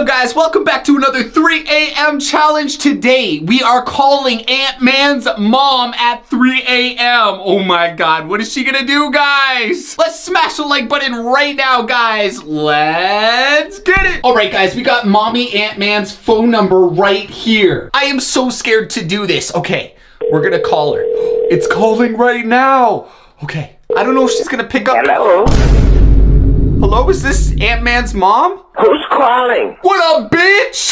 up guys? Welcome back to another 3 a.m. challenge. Today we are calling Ant-Man's mom at 3 a.m. Oh my god, what is she gonna do guys? Let's smash the like button right now guys. Let's get it. All right guys, we got mommy Ant-Man's phone number right here. I am so scared to do this. Okay, we're gonna call her. It's calling right now. Okay, I don't know if she's gonna pick up. Hello? Hello, is this Ant-Man's mom? Who's calling? What up, bitch?